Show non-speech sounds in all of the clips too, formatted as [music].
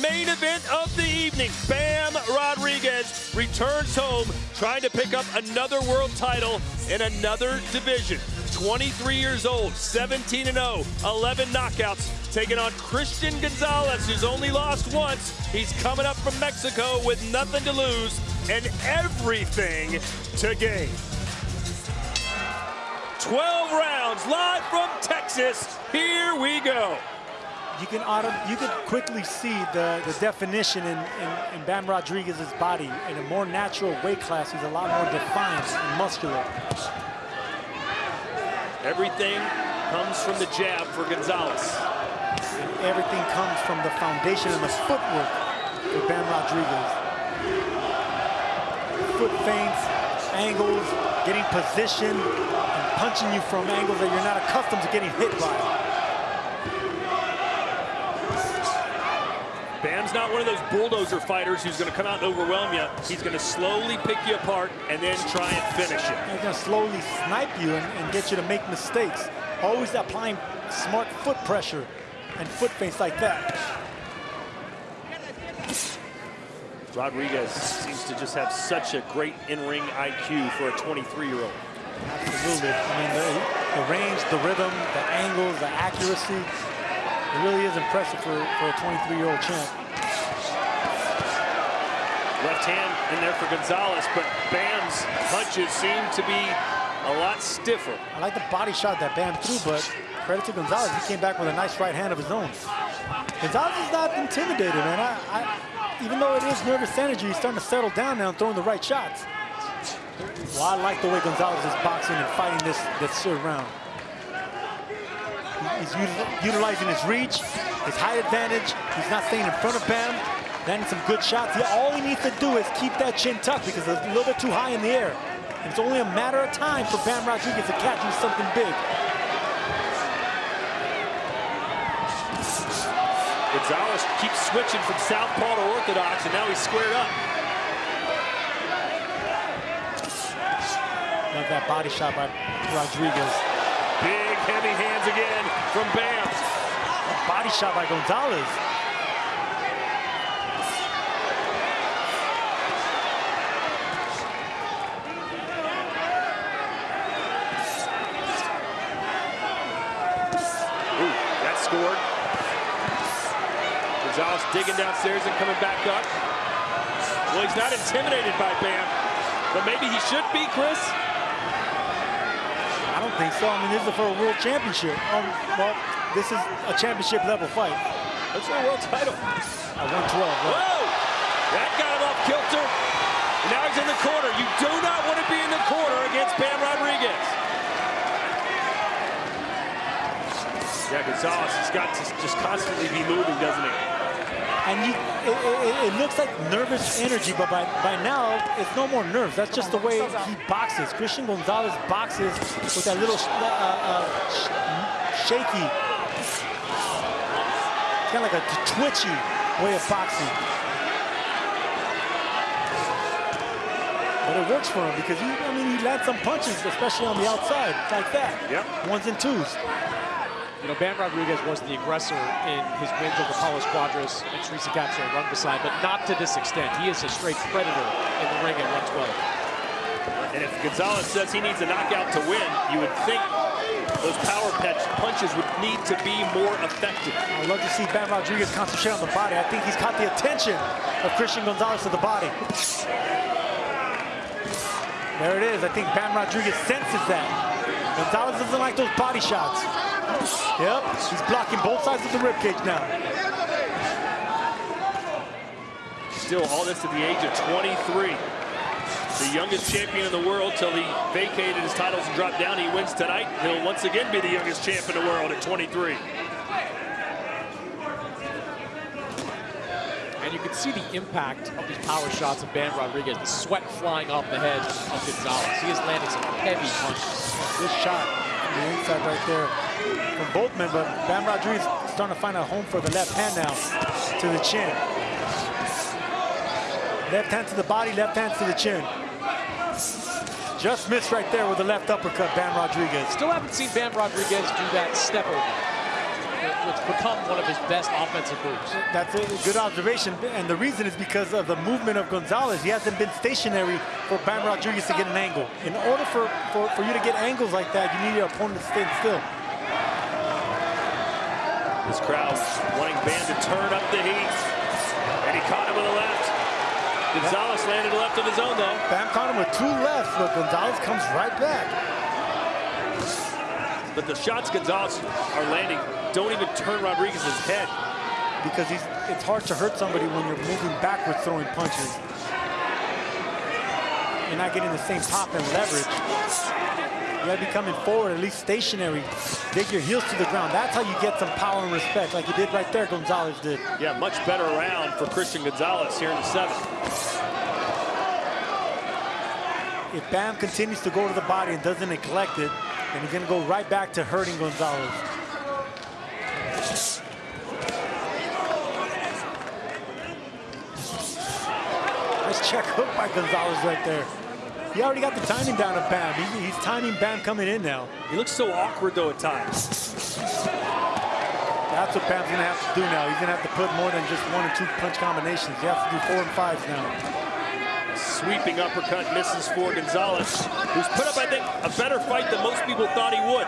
main event of the evening. Bam Rodriguez returns home trying to pick up another world title in another division. 23 years old, 17 0, 11 knockouts, taking on Christian Gonzalez, who's only lost once. He's coming up from Mexico with nothing to lose and everything to gain. 12 rounds live from Texas. Here we go. You can auto, you can quickly see the, the definition in, in, in Bam Rodriguez's body. In a more natural weight class, he's a lot more defined and muscular. Everything comes from the jab for Gonzalez. And everything comes from the foundation and the footwork for Bam Rodriguez. Foot feints, angles, getting position, and punching you from angles that you're not accustomed to getting hit by. Bam's not one of those bulldozer fighters who's going to come out and overwhelm you. He's going to slowly pick you apart and then try and finish it. He's going to slowly snipe you and, and get you to make mistakes. Always applying smart foot pressure and foot feints like that. Rodriguez seems to just have such a great in-ring IQ for a 23-year-old. Absolutely. I mean, the, the, range, the rhythm, the angles, the accuracy, it really is impressive for, for a 23-year-old champ. Left hand in there for Gonzalez, but Bam's punches seem to be a lot stiffer. I like the body shot that Bam threw, but credit to Gonzalez, he came back with a nice right hand of his own. Gonzalez is not intimidated, man. I, I, even though it is nervous energy, he's starting to settle down now and throwing the right shots. Well, I like the way Gonzalez is boxing and fighting this, this third round. He's utilizing his reach, his height advantage. He's not staying in front of Bam, landing some good shots. He, all he needs to do is keep that chin tucked because it's a little bit too high in the air. And it's only a matter of time for Bam Rodriguez to catch him something big. Gonzalez keeps switching from southpaw to orthodox, and now he's squared up. Love that body shot by Rodriguez. Big, heavy hands again from Bam. A body shot by Gonzalez. Ooh, that scored. Gonzalez digging downstairs and coming back up. Well, he's not intimidated by Bam, but maybe he should be, Chris. I don't think so. I mean, this is for a world championship. Um, well, this is a championship level fight. That's for a world title. At 112. Right? Whoa! That got him off kilter. Now he's in the corner. You do not want to be in the corner against Bam Rodriguez. Yeah, Gonzalez has got to just constantly be moving, doesn't he? And you, it, it, it, looks like nervous energy, but by, by now, it's no more nerves. That's just the way he boxes. Christian Gonzalez boxes with that little uh, uh, sh shaky, kind of like a twitchy way of boxing. But it works for him because he, I mean, he lands some punches, especially on the outside, like that. Yep. Ones and twos. You know, Bam Rodriguez was the aggressor in his wins over Carlos Cuadras and Teresa Capshaw and Rungvisai, but not to this extent. He is a straight predator in the ring at 112. And if Gonzalez says he needs a knockout to win, you would think those power punches would need to be more effective. I'd love to see Bam Rodriguez concentrate on the body. I think he's caught the attention of Christian Gonzalez to the body. There it is. I think Bam Rodriguez senses that. Gonzalez doesn't like those body shots. Yep, he's blocking both sides of the ribcage now. Still all this at the age of 23. The youngest champion in the world till he vacated his titles and dropped down. He wins tonight. He'll once again be the youngest champ in the world at 23. And you can see the impact of these power shots of Bam Rodriguez, the sweat flying off the head of Gonzalez. He is landing some heavy punches. This shot on the inside right there from both men, but Bam Rodriguez starting to find a home for the left hand now to the chin. Left hand to the body, left hand to the chin. Just missed right there with the left uppercut, Bam Rodriguez. Still haven't seen Bam Rodriguez do that step over. What's become one of his best offensive moves. That's a good observation, and the reason is because of the movement of Gonzalez. He hasn't been stationary for Bam Rodriguez to get an angle. In order for, for, for you to get angles like that, you need your opponent to stay still. This crowd wanting Bam to turn up the heat, and he caught him with a left. Gonzalez landed a left of his own, though. Bam caught him with two lefts, but Gonzalez comes right back. But the shots Gonzalez are landing don't even turn Rodriguez's head. Because he's, it's hard to hurt somebody when you're moving backwards throwing punches. You're not getting the same pop and leverage. You gotta be coming forward, at least stationary. Dig your heels to the ground. That's how you get some power and respect, like you did right there, Gonzalez did. Yeah, much better round for Christian Gonzalez here in the seventh. If Bam continues to go to the body and doesn't neglect it, and he's gonna go right back to hurting Gonzalez. Nice check hook by Gonzalez right there. He already got the timing down of Bam. He's, he's timing Bam coming in now. He looks so awkward though at times. That's what Bam's gonna have to do now. He's gonna have to put more than just one or two punch combinations. He has to do four and fives now sweeping uppercut misses for Gonzalez, who's put up, I think, a better fight than most people thought he would.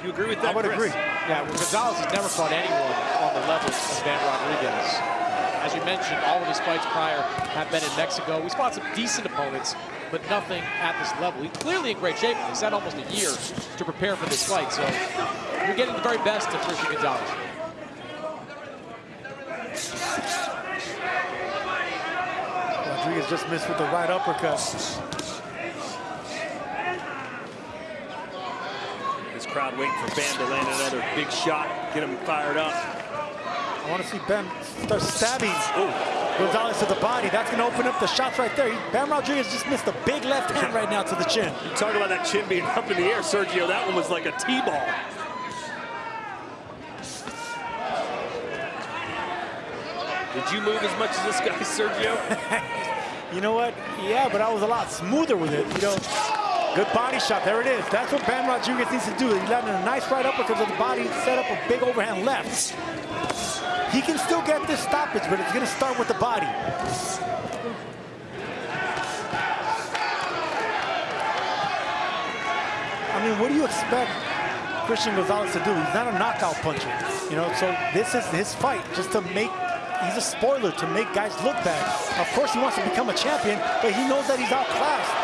Do you agree with that, I would Chris? agree. Yeah, well, Gonzalez has never fought anyone on the level of Bam Rodriguez. As you mentioned, all of his fights prior have been in Mexico. He's fought some decent opponents, but nothing at this level. He's clearly in great shape. He's had almost a year to prepare for this fight, so you're getting the very best of Christian Gonzalez. Rodriguez just missed with the right uppercut. This crowd waiting for Bam to land another big shot, get him fired up. I want to see Bam start stabbing Ooh. Gonzalez to the body. That's going to open up the shots right there. Bam Rodriguez just missed a big left hand right now to the chin. You [laughs] talk about that chin being up in the air, Sergio. That one was like a T-ball. Did you move as much as this guy, Sergio? [laughs] You know what? Yeah, but I was a lot smoother with it. You know, good body shot. There it is. That's what Bam Rodriguez needs to do. He landed a nice right uppercut of the body, set up a big overhand left. He can still get this stoppage, but it's going to start with the body. I mean, what do you expect Christian Gonzalez to do? He's not a knockout puncher, you know, so this is his fight just to make he's a spoiler to make guys look bad. Of course, he wants to become a champion, but he knows that he's outclassed.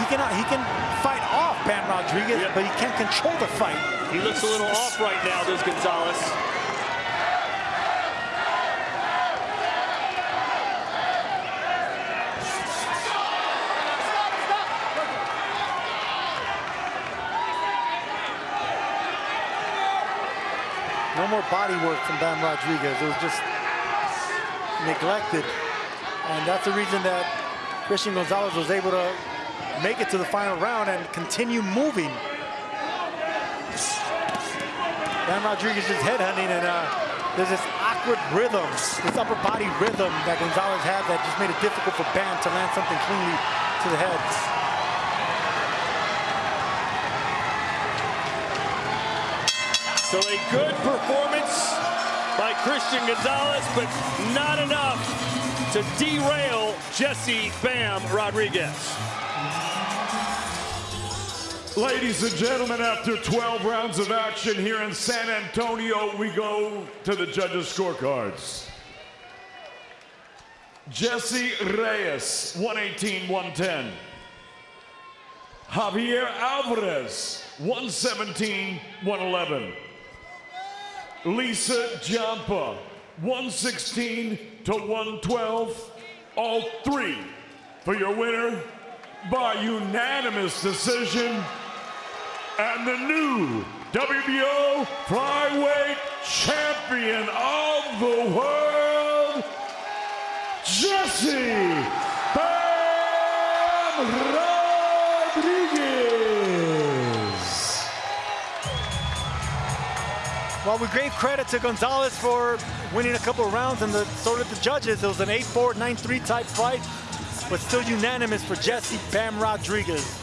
He can he can fight off Bam Rodriguez, but he can't control the fight. He looks a little off right now, does Gonzalez. No more body work from Bam Rodriguez. It was just neglected. And that's the reason that Christian Gonzalez was able to make it to the final round and continue moving. Bam Rodriguez is headhunting and uh, there's this awkward rhythm, this upper body rhythm that Gonzalez had that just made it difficult for Bam to land something cleanly to the head. So a good performance by Christian Gonzalez, but not enough to derail Jesse Bam Rodriguez. Ladies and gentlemen, after 12 rounds of action here in San Antonio, we go to the judges' scorecards. Jesse Reyes, 118-110. Javier Alvarez, 117-111. Lisa Giampa, 116 to 112, all three for your winner by unanimous decision. And the new WBO flyweight champion of the world, Jesse Bam Well, we gave credit to Gonzalez for winning a couple of rounds, and the, so did the judges. It was an 8-4, 9-3 type fight, but still unanimous for Jesse Bam Rodriguez.